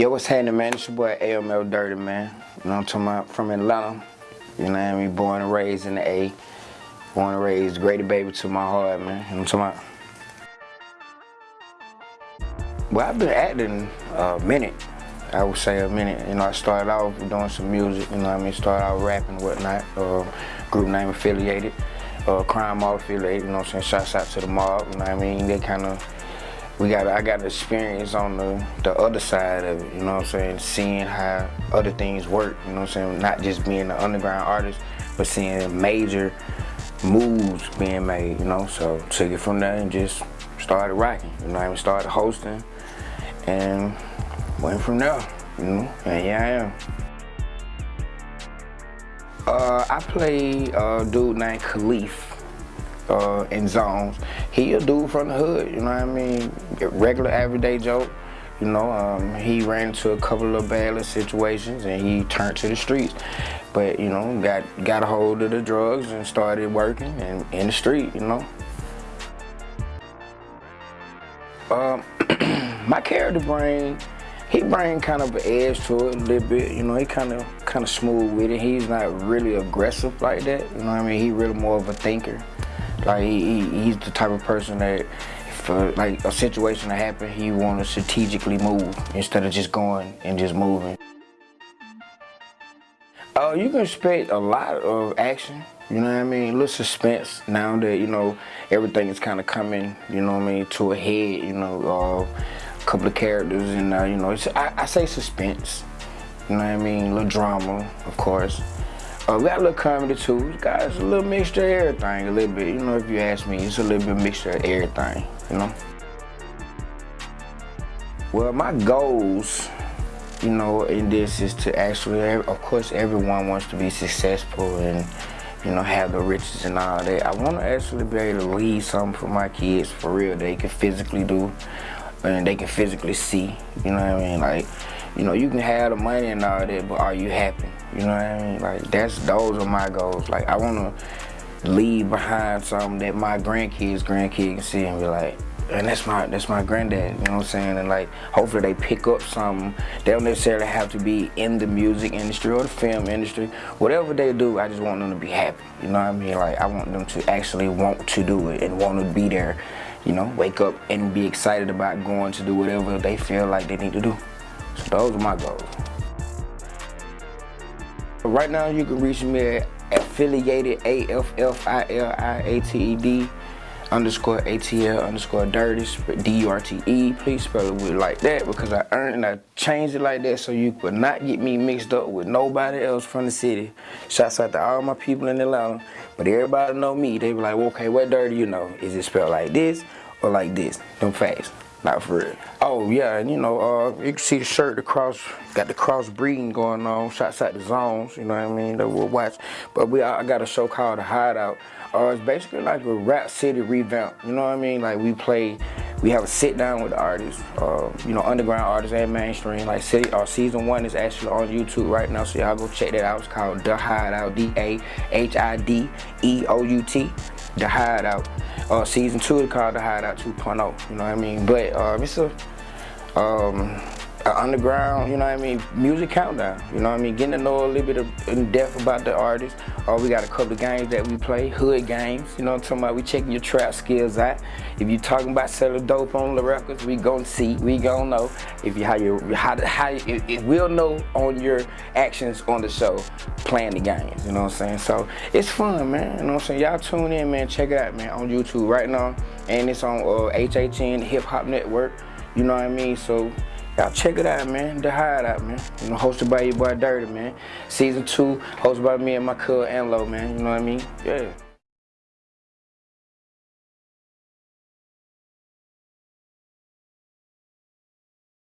Yo, what's happening, man? It's your boy ATL Dirty, man. You know I'm talking about? From Atlanta. You know what I mean? Born and raised in the A. Born and raised, Grady baby to my heart, man. You know what I'm talking about? Well, I've been acting a minute. I would say a minute. You know, I started off doing some music, you know what I mean? Started out rapping whatnot. Uh, group name affiliated. Uh, Crime Mob affiliated, you know what I'm saying? Shouts out to the mob, you know what I mean? They kind of we got I got experience on the the other side of it, you know what I'm saying? Seeing how other things work, you know what I'm saying? Not just being an underground artist, but seeing major moves being made, you know? So took it from there and just started rocking, you know I even Started hosting and went from there, you know? And yeah, I am. Uh, I play a dude named Khalif uh, in zones. He a dude from the hood, you know what I mean? Regular everyday joke. You know, um, he ran into a couple of bad situations and he turned to the streets. But, you know, got got a hold of the drugs and started working and in the street, you know. Um, my character brain, he bring kind of an edge to it a little bit. You know, he kind of kind of smooth with it. He's not really aggressive like that. You know what I mean? He really more of a thinker. Like he, he's the type of person that for like a situation to happen, he want to strategically move instead of just going and just moving. Uh, you can expect a lot of action, you know what I mean? A little suspense now that, you know, everything is kind of coming, you know what I mean, to a head, you know, uh, a couple of characters and, uh, you know, I, I say suspense, you know what I mean? A little drama, of course. Uh, we got a little comedy too. Guys, a little mixture of everything, a little bit. You know, if you ask me, it's a little bit mixture of everything, you know? Well, my goals, you know, in this is to actually, of course, everyone wants to be successful and, you know, have the riches and all that. I want to actually be able to leave something for my kids for real they can physically do and they can physically see, you know what I mean? Like, you know, you can have the money and all that, but are you happy? You know what I mean? Like that's those are my goals. Like I wanna leave behind something that my grandkids, grandkids can see and be like, and that's my that's my granddad, you know what I'm saying? And like hopefully they pick up something. They don't necessarily have to be in the music industry or the film industry. Whatever they do, I just want them to be happy. You know what I mean? Like I want them to actually want to do it and want to be there. You know, wake up and be excited about going to do whatever they feel like they need to do. So those are my goals. Right now you can reach me at affiliated A-F-F-I-L-I-A-T-E-D underscore ATL underscore dirty D-U-R-T-E. Please spell it with like that because I earned and I changed it like that so you could not get me mixed up with nobody else from the city. Shouts out to all my people in Atlanta. But everybody know me. They be like, well, okay, what dirty you know? Is it spelled like this or like this? Them facts. Not for real. Oh yeah, and you know, uh, you can see the shirt, the cross, got the cross breeding going on. Shots at the zones, you know what I mean? That we'll watch. But we, I got a show called The Hideout. Uh, it's basically like a Rap City revamp. You know what I mean? Like we play, we have a sit down with artists, uh, you know, underground artists and mainstream. Like city, uh, season one is actually on YouTube right now, so y'all go check that out. It's called The Hideout, D-A-H-I-D-E-O-U-T, The Hideout. Uh, season two is called The Hideout 2.0, you know what I mean? But uh, it's a, um, underground, you know what I mean, music countdown, you know what I mean, getting to know a little bit of, in depth about the artist. Or uh, we got a couple of games that we play, hood games, you know what I'm talking about, we checking your trap skills out. If you talking about selling dope on the records, we gonna see, we gonna know. If you how you how, how it, it will know on your actions on the show, playing the games, you know what I'm saying? So it's fun, man, you know what I'm saying? Y'all tune in, man, check it out, man, on YouTube right now. And it's on uh, HHN Hip Hop Network, you know what I mean? So Check it out, man. The Hideout, man. You know, hosted by your boy Dirty, man. Season two, hosted by me and my cousin Anlo, man. You know what I mean? Yeah.